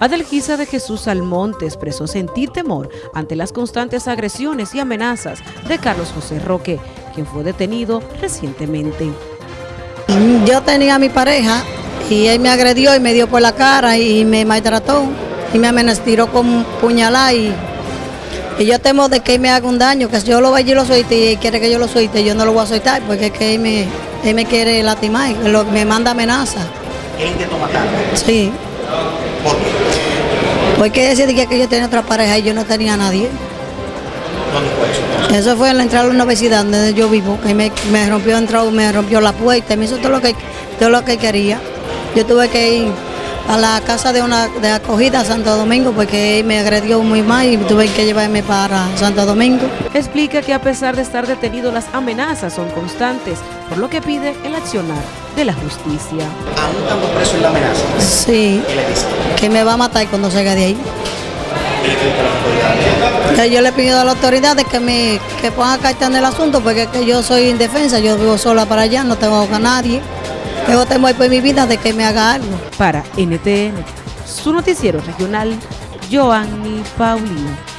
Adelgisa de Jesús Almonte expresó sentir temor ante las constantes agresiones y amenazas de Carlos José Roque, quien fue detenido recientemente. Yo tenía a mi pareja y él me agredió y me dio por la cara y me maltrató y me amenazó con puñalada y, y, yo temo de que él me haga un daño, que si yo lo vaya y lo suelte y él quiere que yo lo suelte, yo no lo voy a soltar porque es que él me, él me quiere lastimar, me manda amenaza. ¿Él intentó matar? Sí. ¿Por qué? Porque decía que yo tenía otra pareja y yo no tenía a nadie. ¿Dónde fue eso? Eso fue en la entrada de la universidad donde yo vivo, que me, rompió entrado, me rompió la puerta, me hizo todo lo que todo lo que quería. Yo tuve que ir a la casa de una de acogida a Santo Domingo porque me agredió muy mal y tuve que llevarme para Santo Domingo. Explica que a pesar de estar detenido las amenazas son constantes, por lo que pide el accionar de la justicia. ¿Aún estando preso en la amenaza? Sí. ¿Qué le dice? Que me va a matar cuando salga de ahí. Yo le pido a las autoridades que me que pongan carta en el asunto porque es que yo soy indefensa, yo vivo sola para allá, no tengo a nadie. Yo temo por mi vida de que me haga algo. Para NTN, su noticiero regional, Joanny Paulino.